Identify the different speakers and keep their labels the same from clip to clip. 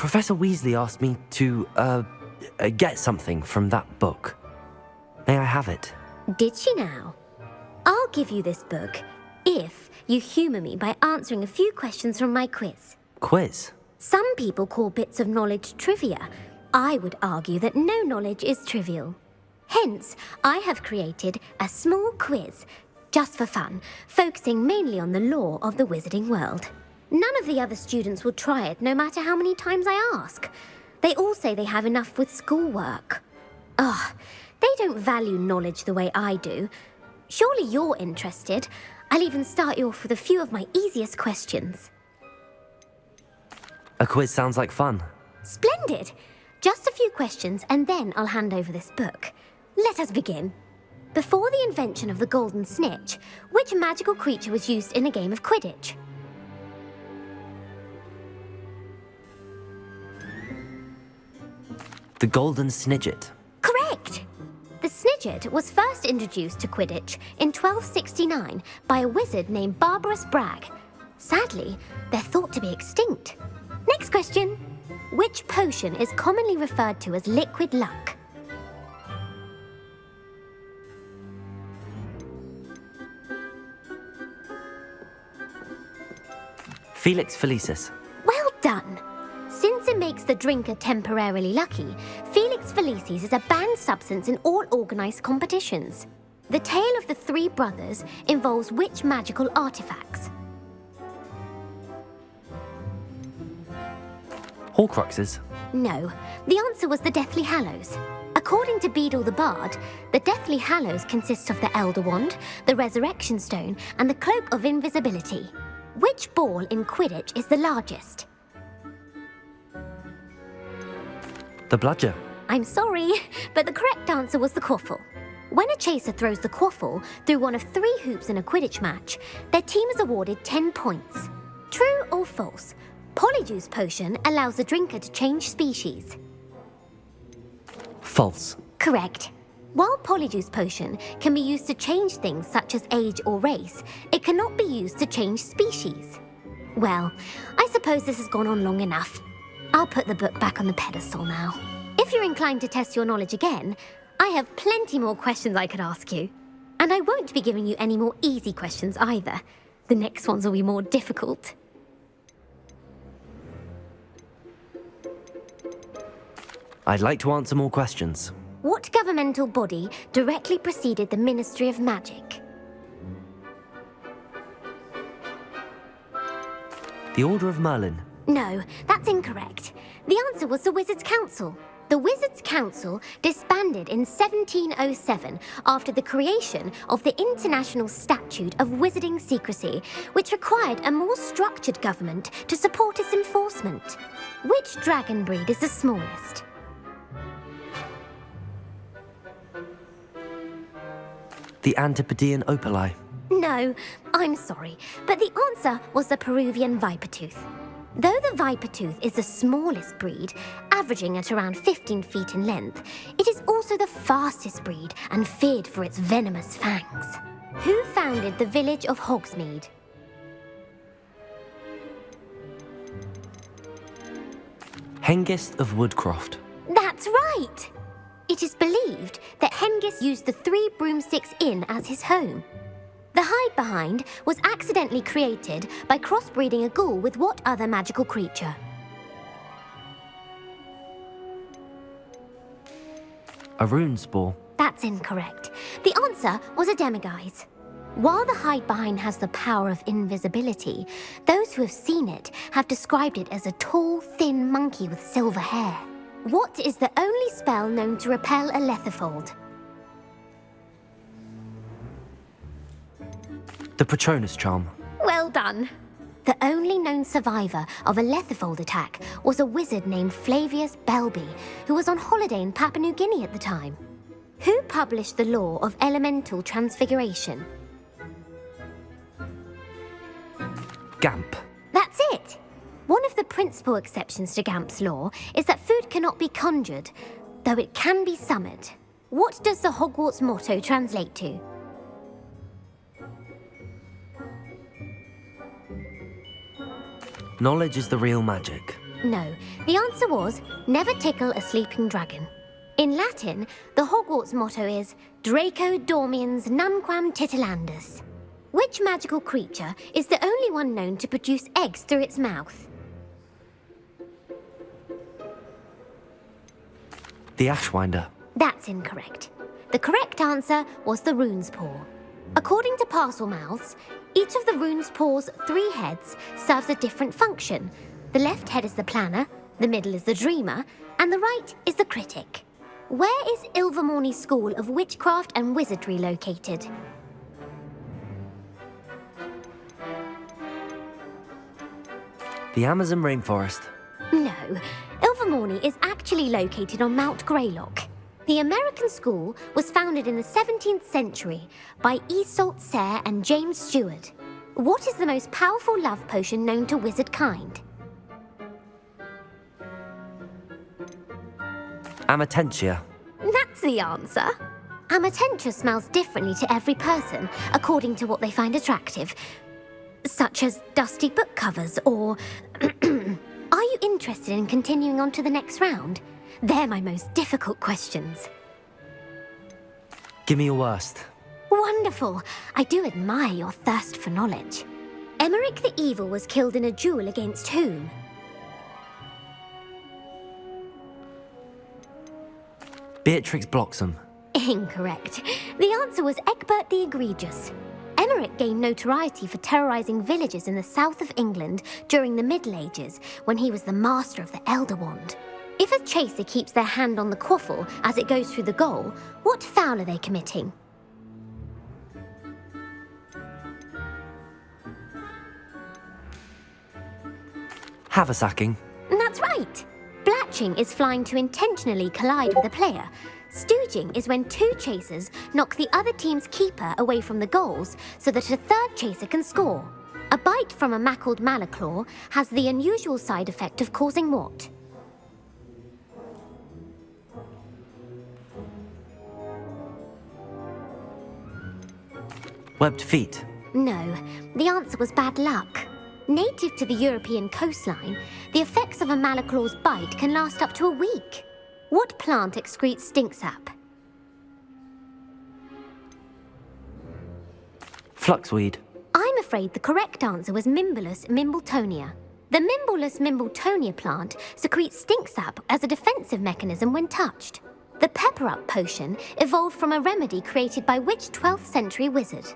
Speaker 1: Professor Weasley asked me to, uh, uh, get something from that book. May I have it?
Speaker 2: Did she now? I'll give you this book if you humour me by answering a few questions from my quiz.
Speaker 1: Quiz?
Speaker 2: Some people call bits of knowledge trivia. I would argue that no knowledge is trivial. Hence, I have created a small quiz, just for fun, focusing mainly on the lore of the wizarding world. None of the other students will try it, no matter how many times I ask. They all say they have enough with schoolwork. Ugh, they don't value knowledge the way I do. Surely you're interested. I'll even start you off with a few of my easiest questions.
Speaker 1: A quiz sounds like fun.
Speaker 2: Splendid! Just a few questions and then I'll hand over this book. Let us begin. Before the invention of the golden snitch, which magical creature was used in a game of Quidditch?
Speaker 1: The Golden Snidget.
Speaker 2: Correct! The Snidget was first introduced to Quidditch in 1269 by a wizard named Barberus Bragge. Sadly, they're thought to be extinct. Next question. Which potion is commonly referred to as liquid luck?
Speaker 1: Felix Felicis.
Speaker 2: Makes the drinker temporarily lucky, Felix Felicis is a banned substance in all organised competitions. The tale of the three brothers involves which magical artifacts?
Speaker 1: Horcruxes.
Speaker 2: No, the answer was the Deathly Hallows. According to Beedle the Bard, the Deathly Hallows consists of the Elder Wand, the Resurrection Stone, and the Cloak of Invisibility. Which ball in Quidditch is the largest?
Speaker 1: The Bludger.
Speaker 2: I'm sorry, but the correct answer was the Quaffle. When a chaser throws the Quaffle through one of three hoops in a Quidditch match, their team is awarded 10 points. True or false? Polyjuice Potion allows the drinker to change species.
Speaker 1: False.
Speaker 2: Correct. While Polyjuice Potion can be used to change things such as age or race, it cannot be used to change species. Well, I suppose this has gone on long enough. I'll put the book back on the pedestal now. If you're inclined to test your knowledge again, I have plenty more questions I could ask you. And I won't be giving you any more easy questions either. The next ones will be more difficult.
Speaker 1: I'd like to answer more questions.
Speaker 2: What governmental body directly preceded the Ministry of Magic?
Speaker 1: The Order of Merlin.
Speaker 2: No, that's incorrect. The answer was the Wizards' Council. The Wizards' Council disbanded in 1707 after the creation of the International Statute of Wizarding Secrecy, which required a more structured government to support its enforcement. Which dragon breed is the smallest?
Speaker 1: The Antipodean Opaleye.
Speaker 2: No, I'm sorry, but the answer was the Peruvian Vipertooth. Though the viper tooth is the smallest breed, averaging at around 15 feet in length, it is also the fastest breed and feared for its venomous fangs. Who founded the village of Hogsmeade?
Speaker 1: Hengist of Woodcroft.
Speaker 2: That's right! It is believed that Hengist used the Three Broomsticks Inn as his home. The hide behind was accidentally created by crossbreeding a ghoul with what other magical creature?
Speaker 1: A Runespoor.
Speaker 2: That's incorrect. The answer was a demiguise. While the hide behind has the power of invisibility, those who have seen it have described it as a tall, thin monkey with silver hair. What is the only spell known to repel a Lethifold?
Speaker 1: The Patronus Charm.
Speaker 2: Well done. The only known survivor of a Lethifold attack was a wizard named Flavius Belby, who was on holiday in Papua New Guinea at the time. Who published the law of elemental transfiguration?
Speaker 1: Gamp.
Speaker 2: That's it! One of the principal exceptions to Gamp's law is that food cannot be conjured, though it can be summoned. What does the Hogwarts motto translate to?
Speaker 1: Knowledge is the real magic.
Speaker 2: No, the answer was never tickle a sleeping dragon. In Latin, the Hogwarts motto is Draco dormiens nunquam titillandus. Which magical creature is the only one known to produce eggs through its mouth?
Speaker 1: The Ashwinder.
Speaker 2: That's incorrect. The correct answer was the Runespoor. According to Parselmouths, each of the Runespoor's three heads serves a different function. The left head is the planner, the middle is the dreamer, and the right is the critic. Where is Ilvermorny School of Witchcraft and Wizardry located?
Speaker 1: The Amazon rainforest.
Speaker 2: No, Ilvermorny is actually located on Mount Greylock. The American school was founded in the 17th century by Isolt Sayre and James Stewart. What is the most powerful love potion known to wizard kind?
Speaker 1: Amortentia.
Speaker 2: That's the answer. Amortentia smells differently to every person, according to what they find attractive. Such as dusty book covers or... Are you interested in continuing on to the next round? They're my most difficult questions.
Speaker 1: Give me your worst.
Speaker 2: Wonderful. I do admire your thirst for knowledge. Emeric the Evil was killed in a duel against whom?
Speaker 1: Beatrix Bloxham.
Speaker 2: Incorrect. The answer was Egbert the Egregious. Emeric gained notoriety for terrorizing villages in the south of England during the Middle Ages when he was the master of the Elder Wand. If a chaser keeps their hand on the quaffle as it goes through the goal, what foul are they committing?
Speaker 1: Haversacking.
Speaker 2: That's right. Blatching is flying to intentionally collide with a player. Stooging is when two chasers knock the other team's keeper away from the goals so that a third chaser can score. A bite from a mackled malaclaw has the unusual side effect of causing what?
Speaker 1: Webbed feet.
Speaker 2: No, the answer was bad luck. Native to the European coastline, the effects of a malaclaw's bite can last up to a week. What plant excretes stink sap?
Speaker 1: Fluxweed.
Speaker 2: I'm afraid the correct answer was Mimbulus mimbletonia. The Mimbulus mimbletonia plant secretes stink sap as a defensive mechanism when touched. The Pepper Up potion evolved from a remedy created by which 12th century wizard?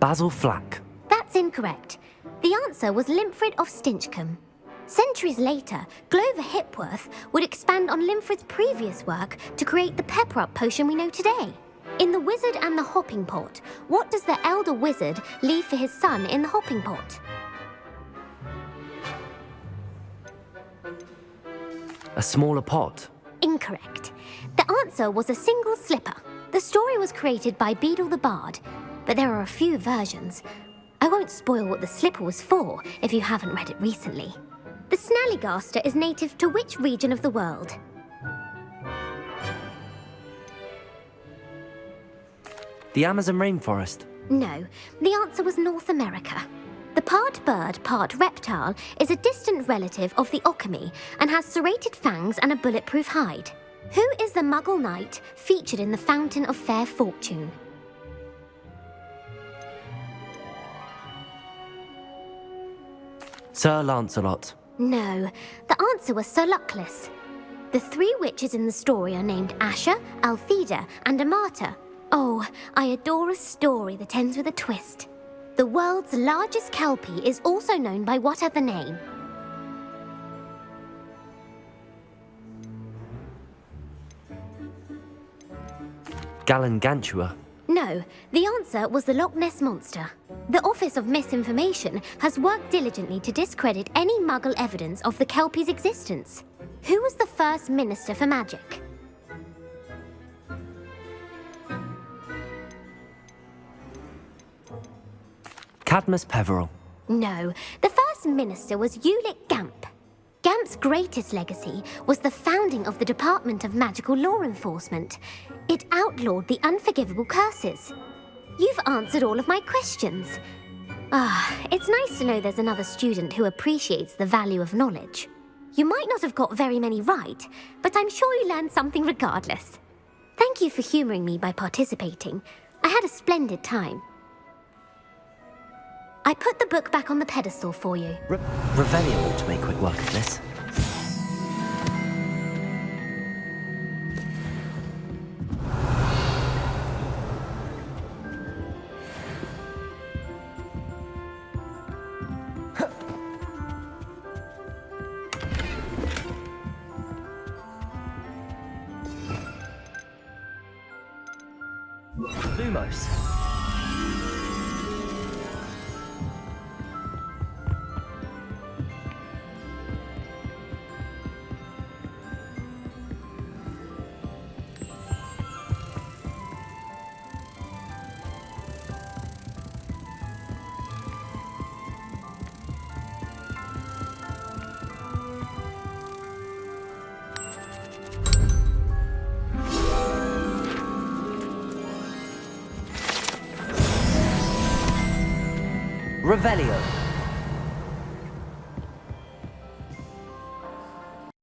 Speaker 1: Basil Flack.
Speaker 2: That's incorrect. The answer was Limfrid of Stinchcombe. Centuries later, Glover Hipworth would expand on Limfrid's previous work to create the Pepper Up potion we know today. In The Wizard and the Hopping Pot, what does the elder wizard leave for his son in the hopping pot?
Speaker 1: A smaller pot.
Speaker 2: Incorrect. The answer was a single slipper. The story was created by Beedle the Bard, but there are a few versions. I won't spoil what the slipper was for if you haven't read it recently. The Snallygaster is native to which region of the world?
Speaker 1: The Amazon rainforest.
Speaker 2: No, the answer was North America. The part bird, part reptile is a distant relative of the Occamy and has serrated fangs and a bulletproof hide. Who is the Muggle knight featured in the Fountain of Fair Fortune?
Speaker 1: Sir Lancelot.
Speaker 2: No, the answer was Sir Luckless. The three witches in the story are named Asha, Altheda, and Amata. Oh, I adore a story that ends with a twist. The world's largest kelpie is also known by what other name?
Speaker 1: Galligantua.
Speaker 2: No, the answer was the Loch Ness Monster. The Office of Misinformation has worked diligently to discredit any Muggle evidence of the Kelpie's existence. Who was the first Minister for Magic?
Speaker 1: Cadmus Peverell.
Speaker 2: No, the first minister was Ulick Gamp. Gamp's greatest legacy was the founding of the Department of Magical Law Enforcement. It outlawed the unforgivable curses. You've answered all of my questions. Ah, it's nice to know there's another student who appreciates the value of knowledge. You might not have got very many right, but I'm sure you learned something regardless. Thank you for humoring me by participating. I had a splendid time. I put the book back on the pedestal for you.
Speaker 1: Re- Revelio ought to make quick work of this. Lumos. Revelio.